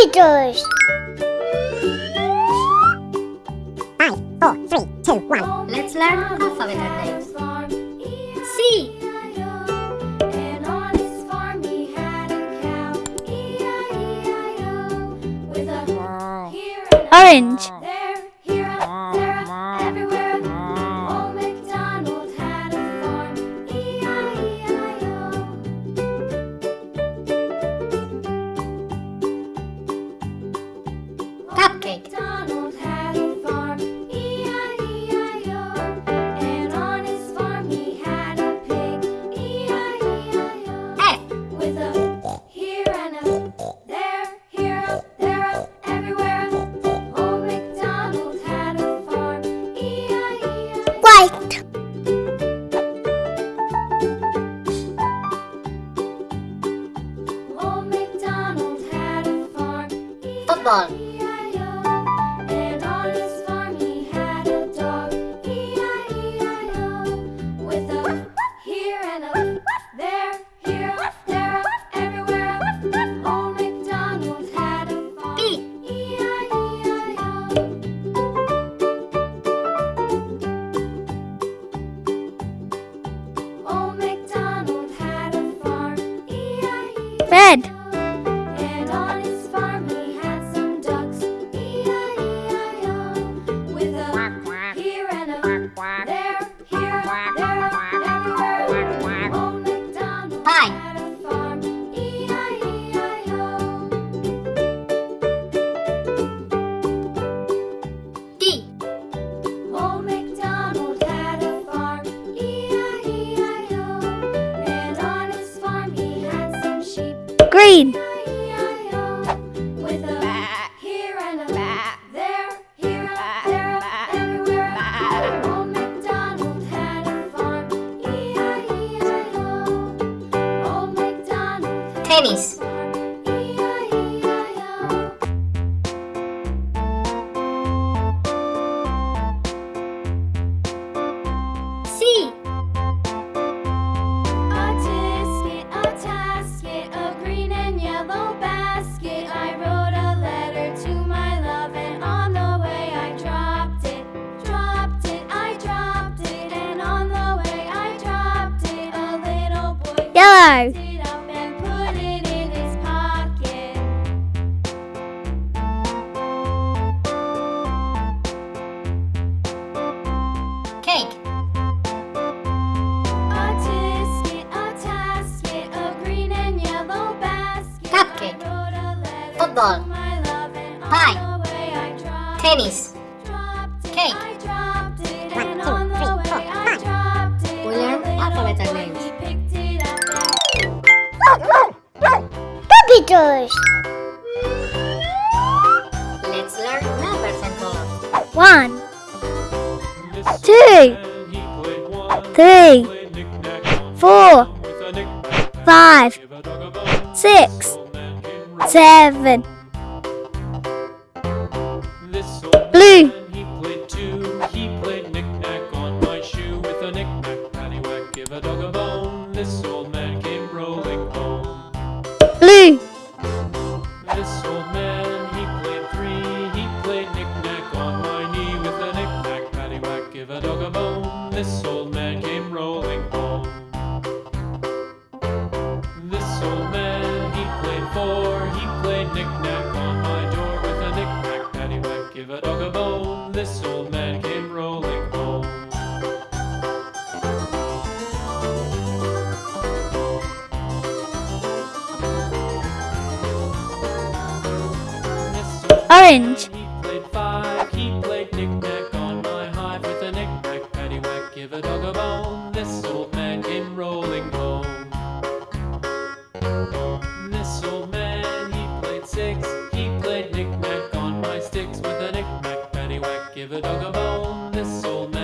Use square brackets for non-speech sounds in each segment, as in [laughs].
Five, four, three, two, one. Let's learn alphabet names. C. Orange. Tennis. Cake. One, two, three, four, five. We learn alphabet names. Puppy toys. Let's learn numbers and colors. One. Two. Three. Four. Five. Six. Seven. this old man.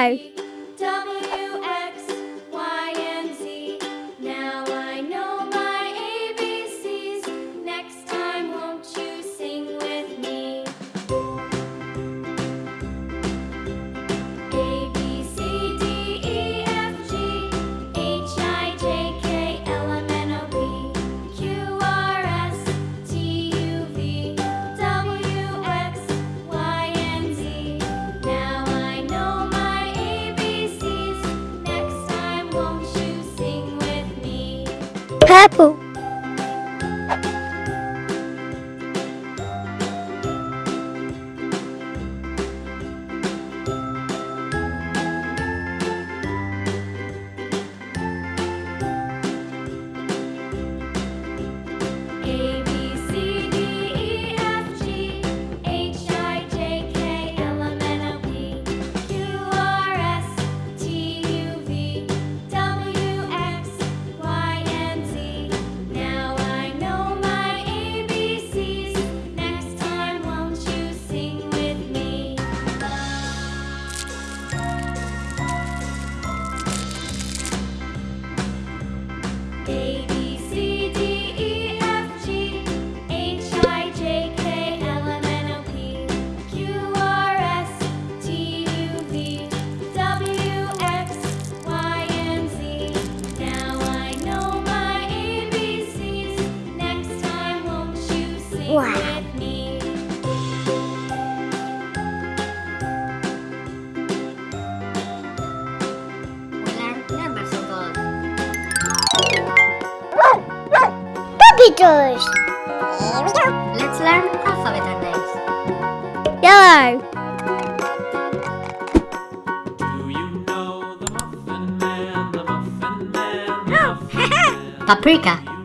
Hello letters. Here we go. Let's learn alphabet names. Yellow. Do you know the Muffin Man, the Muffin Man, the oh, [laughs] Muffin Man? Paprika.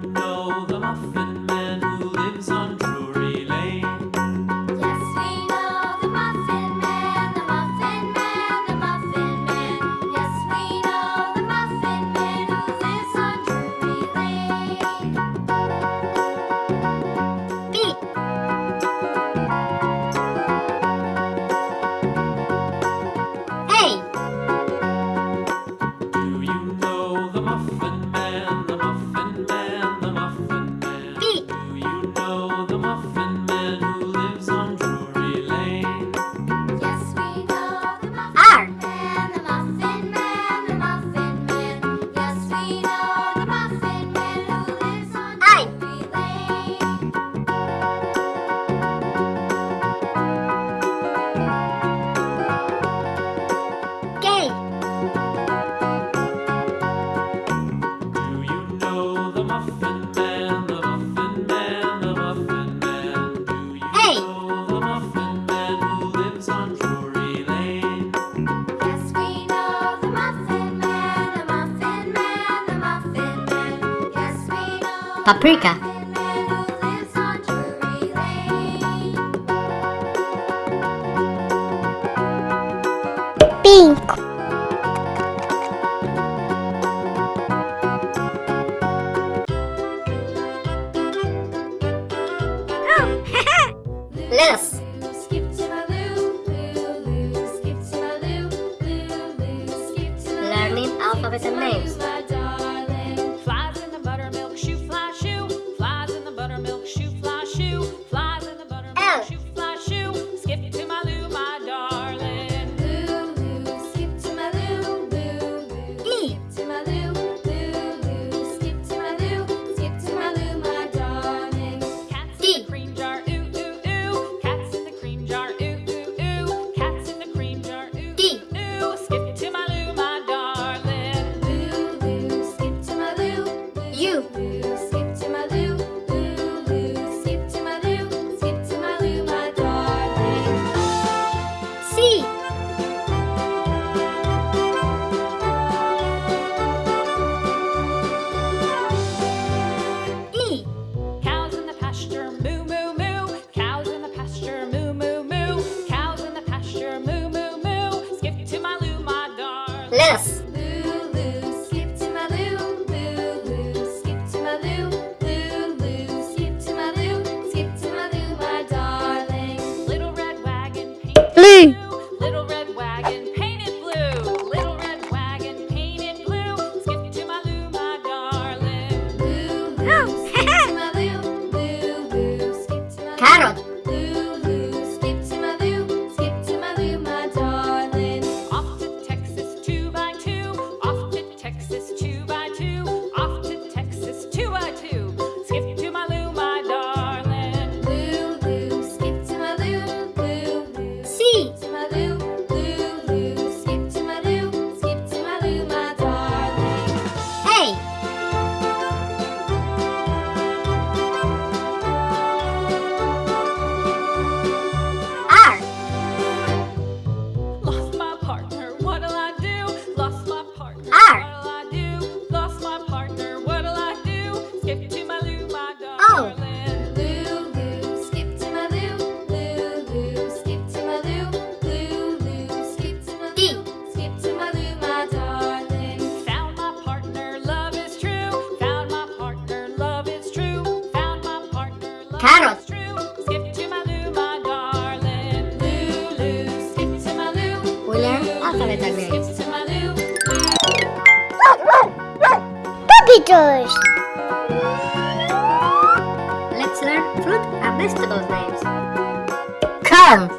paprika, potatoes. Let's learn fruit and vegetables names. Come.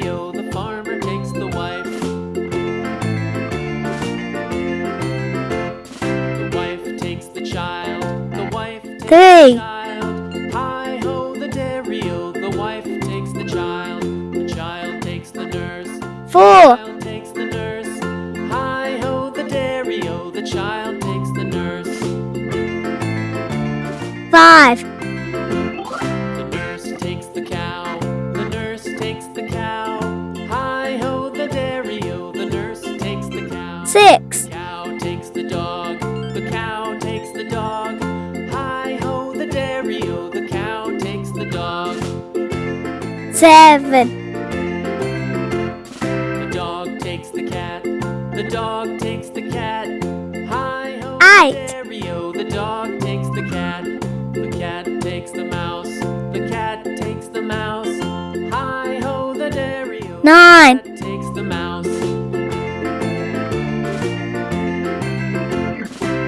the farmer takes the wife. The wife takes the child. The wife takes Three. the child. Hi ho, the dairy-o. The wife takes the child. The child takes the nurse. Four. The child takes the nurse. Hi ho, the dairy-o. The child takes the nurse. Five. seven. The dog takes the cat. The dog takes the cat. Hi ho, Eight. Stereo. The dog takes the cat. The cat takes the mouse. The cat takes the mouse. Hi ho, the Dario. Nine. The takes the mouse.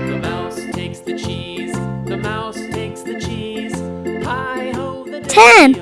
The mouse takes the cheese. The mouse takes the cheese. Hi ho, the Ten.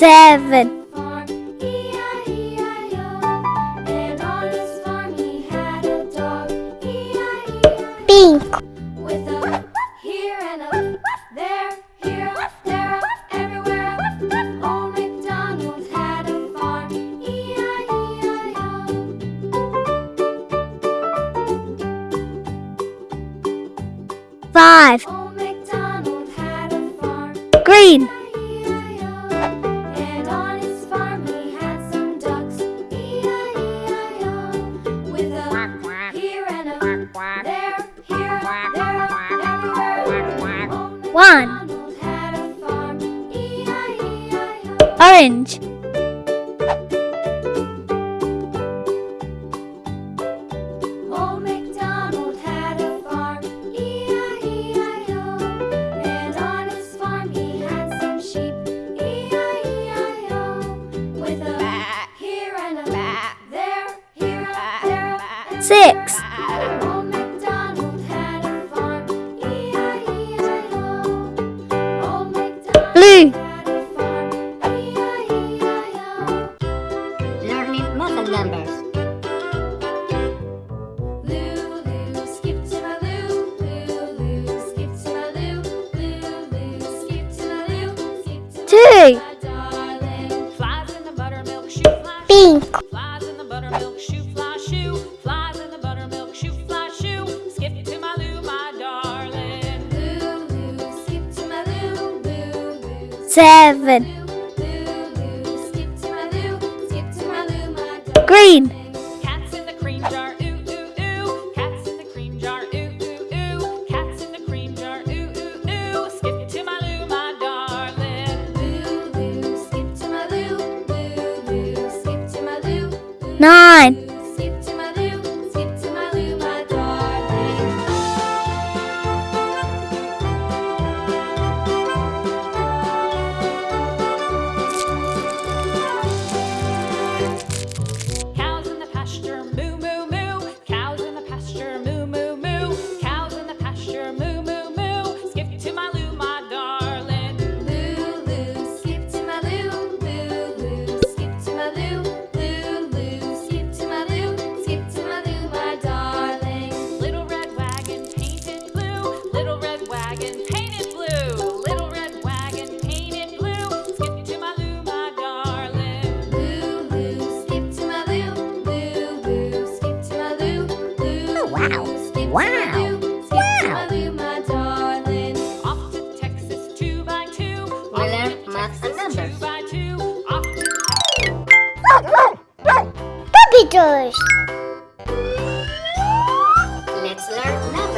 seven. Pink. Seven. Green.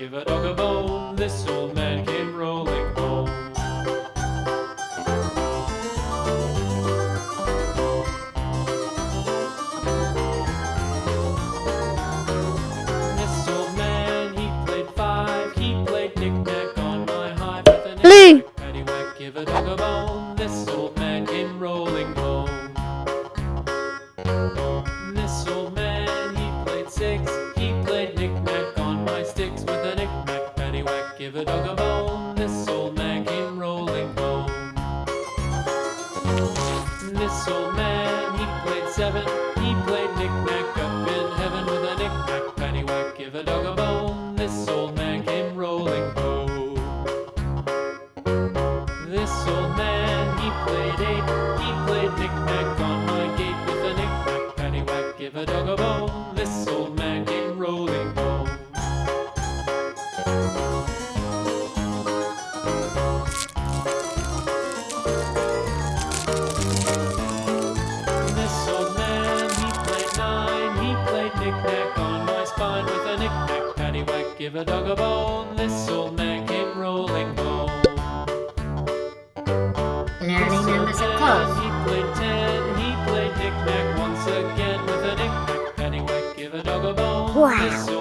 Give a dog a bone, this or this Give a dog a bone, this old man came rolling home. Learning numbers of clothes. He played ten, he played knick-knack once again with a knick-knack. Give a dog a bone, wow.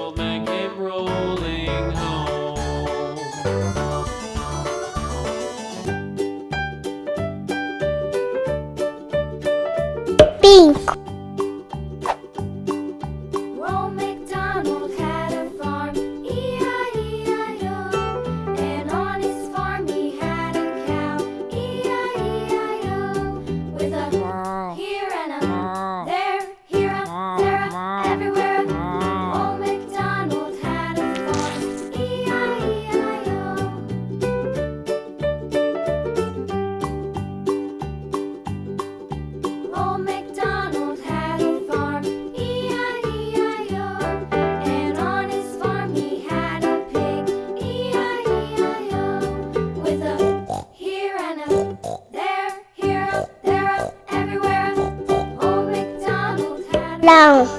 không